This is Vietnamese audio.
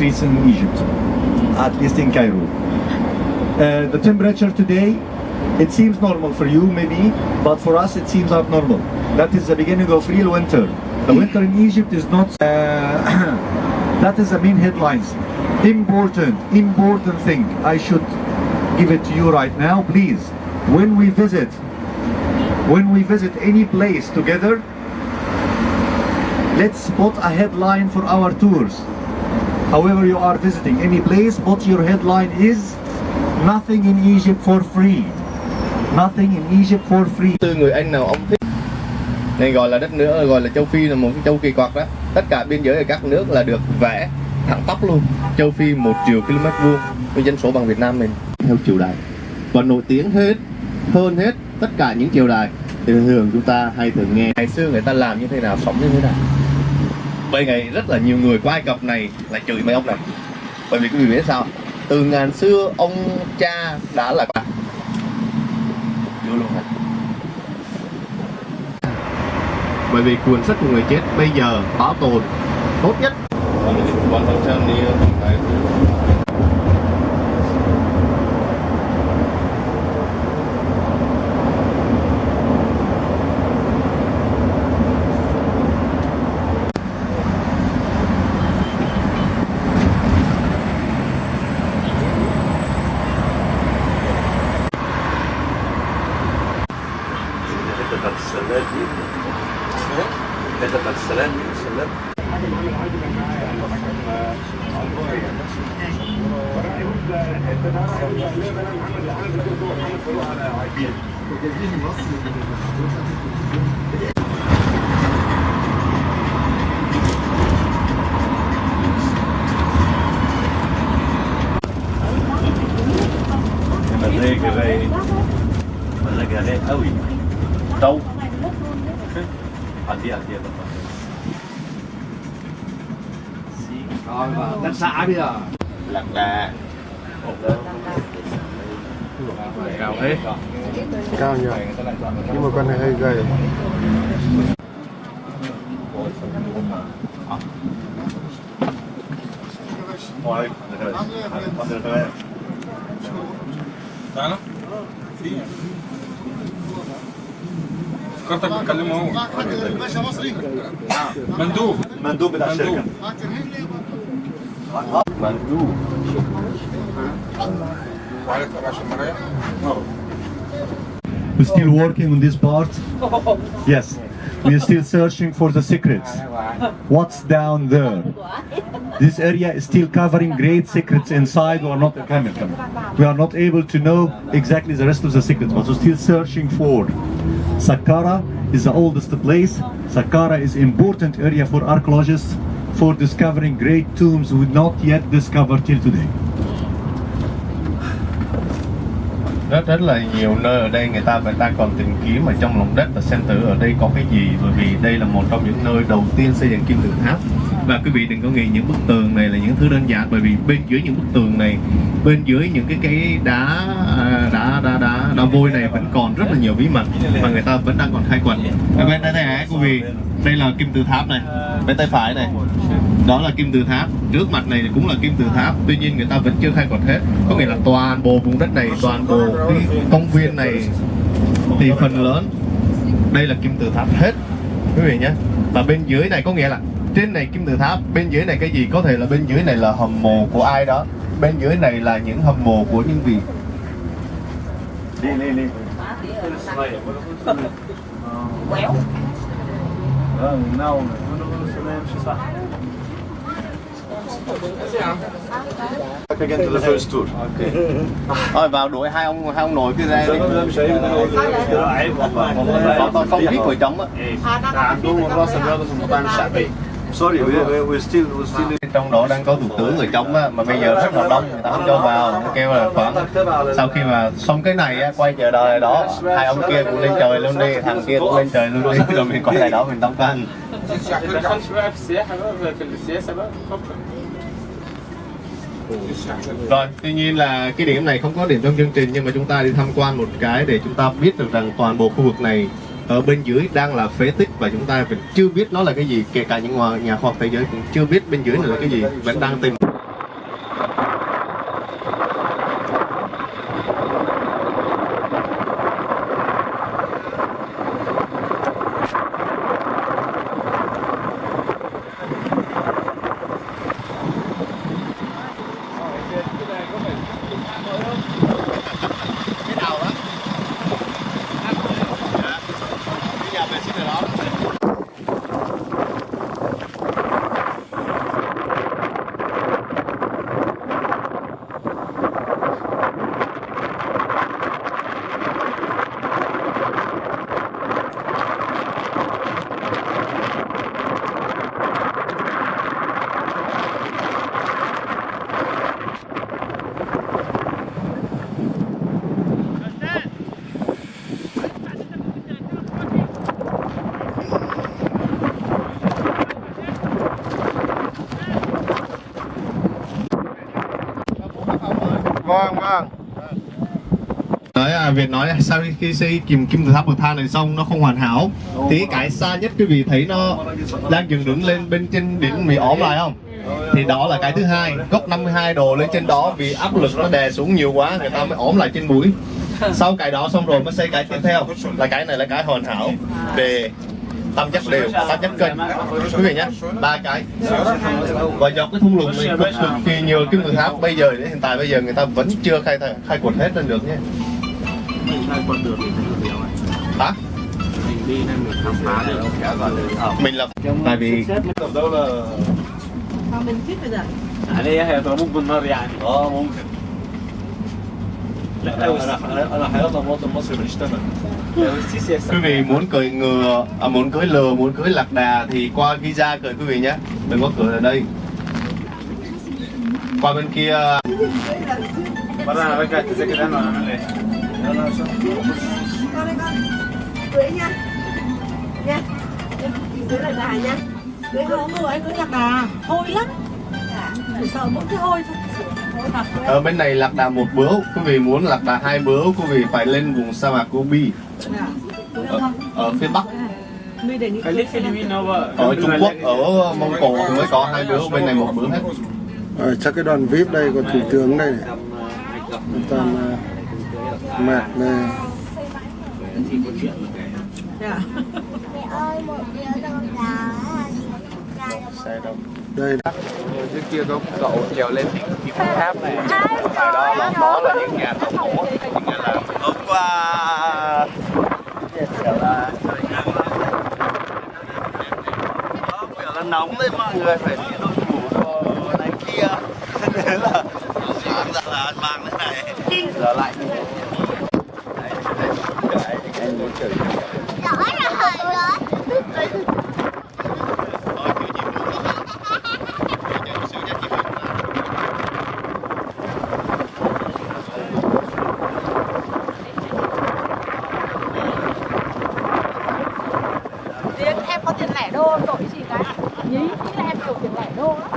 streets in Egypt, at least in Cairo. Uh, the temperature today, it seems normal for you maybe, but for us it seems abnormal. That is the beginning of real winter. The winter in Egypt is not. Uh, that is the main headlines. Important, important thing. I should give it to you right now, please. When we visit, when we visit any place together, let's spot a headline for our tours. However you are visiting any place, put your headline is nothing in Egypt for free. Nothing in Egypt for free. tư người Anh nào ông thích. Này gọi là đất nước gọi là châu Phi là một cái châu kỳ quặc đó. Tất cả biên giới ở các nước là được vẽ thẳng tắp luôn. Châu Phi một triệu km vuông với dân số bằng Việt Nam mình. Theo triều đại. Và nổi tiếng hết hơn hết tất cả những triều đại. Thì thường chúng ta hay thường nghe. Ngày xưa người ta làm như thế nào sống như thế nào bởi ngày rất là nhiều người qua Ai Cập này là chửi mấy ông này. Bởi vì quý vị biết sao? Từ ngàn xưa, ông cha đã là vô luôn hả bởi vì cuốn sách của người chết bây giờ bảo tồn tốt nhất. Quan tâm đi ờ, بتاعت السلال دي. إيه؟ الحته بتاعت دي السلال محمد محمد Hẳn đi, hẳn đi, hẳn đi. Rồi, đất xã bây giờ. Lạc là. Cao thế. Cao nhiều. Nhưng mà con này hơi gầy. Ngoài, ngoài, ngoài. Đó. فكرتك بتكلمه هو مندوب مندوب بتاع الشركه مندوب وعليك عشان مرايا We're still working on this part. Yes, we are still searching for the secrets. What's down there? This area is still covering great secrets inside. We are not camel, camel. We are not able to know exactly the rest of the secrets, but we're still searching for. Saqqara is the oldest place. Saqqara is important area for archaeologists for discovering great tombs we not yet discovered till today. rất rất là nhiều nơi ở đây người ta vẫn đang còn tìm kiếm ở trong lòng đất và xem thử ở đây có cái gì, bởi vì đây là một trong những nơi đầu tiên xây dựng kim tự tháp và quý vị đừng có nghĩ những bức tường này là những thứ đơn giản, bởi vì bên dưới những bức tường này, bên dưới những cái cái đá à, đá đá đá đá vôi này vẫn còn rất là nhiều bí mật mà người ta vẫn đang còn khai quật. Ở bên đây này quý vị, đây là kim tự tháp này, bên tay phải này. Đó là kim tự tháp, trước mặt này cũng là kim tự tháp, tuy nhiên người ta vẫn chưa khai quật hết. Có nghĩa là toàn bộ vùng đất này, toàn bộ cái công viên này thì phần lớn, đây là kim tự tháp hết. Quý vị nhé. Và bên dưới này có nghĩa là trên này kim tự tháp bên dưới này cái gì? Có thể là bên dưới này là hầm mộ của ai đó. Bên dưới này là những hầm mộ của những vị. Đi đi đi. Quéo não Again to vào đuổi hai ông hai ông nội kia ra đi. Không biết của chống á sorry we, we, we still we still trong đó đang có thủ tướng người chống á, mà bây giờ rất là đông người ta không cho vào nó kêu là khoảng sau khi mà xong cái này á, quay trở lại đó hai ông kia cũng lên trời luôn đi thằng kia cũng lên trời luôn đi rồi mình quay lại đó mình tông canh rồi, tuy nhiên là cái điểm này không có điểm trong chương trình nhưng mà chúng ta đi tham quan một cái để chúng ta biết được rằng toàn bộ khu vực này ở bên dưới đang là phế tích và chúng ta vẫn chưa biết nó là cái gì, kể cả những nhà khoa học thế giới cũng chưa biết bên dưới là cái gì, vẫn đang tìm. Vâng vâng. Nói à, Việt nói sau khi xây kim kim tự tháp bậc thang này xong nó không hoàn hảo? Thì cái xa nhất quý vị thấy nó đang dựng đứng lên bên trên đỉnh bị ốm lại không? Thì đó là cái thứ hai góc 52 độ lên trên đó vì áp lực nó đè xuống nhiều quá người ta mới ốm lại trên mũi. Sau cái đó xong rồi mới xây cái tiếp theo. Là cái này là cái hoàn hảo. Về tâm chất đều tâm chất kênh. Quý vị nhé ba cái. Và dọc cái thung lũng này cực, cực kỳ nhiều kim tự tháp bây giờ đến hiện tại bây giờ người ta vẫn chưa khai thác, khai quật hết lên được nhé. Hả? Mình là tại vì đâu là mình biết bây giờ? Ở đây hệ thống một bên nó ra لا انا انا انا حياة مواطن مصري ماليش تمن لو السيسي quý vị muốn cưỡi ngựa à, muốn cưỡi lừa muốn cưỡi lạc đà thì qua Giza cưỡi quý vị nhé đừng có cưỡi ở đây qua bên kia مرة انا برجع التذاكر انا ولا اعمل ايه؟ con đây con cưới nha nha cưới là gà nha cưới không có anh cưới lạc đà hôi lắm chỉ sợ mỗi cái hôi thôi hôi thật ở bên này lạc đà một bướu quý vị muốn lạc đà hai bướu quý vị phải lên vùng sa mạc Gobi ở, ờ, ở phía bắc. Ở Trung Quốc ở Mông Cổ thì mới có hai bướu bên này một bướu hết. Ở chắc cái đoàn vip đây còn thủ tướng đây toàn mạc này xe đông đây. Trước kia có cậu trèo lên kim tự tháp này. Tại đó là đó là những nhà thờ mẫu những nhà làm bây giờ nó nóng đấy mọi người phải đi đội mũ đồ này kia. Thế là sáng ra là ăn mang thế này. Giờ lạnh Đấy, đấy, anh muốn chửi Tiền em có tiền lẻ đô đổi gì cái nhí là em nhiều tiền lẻ đô lắm.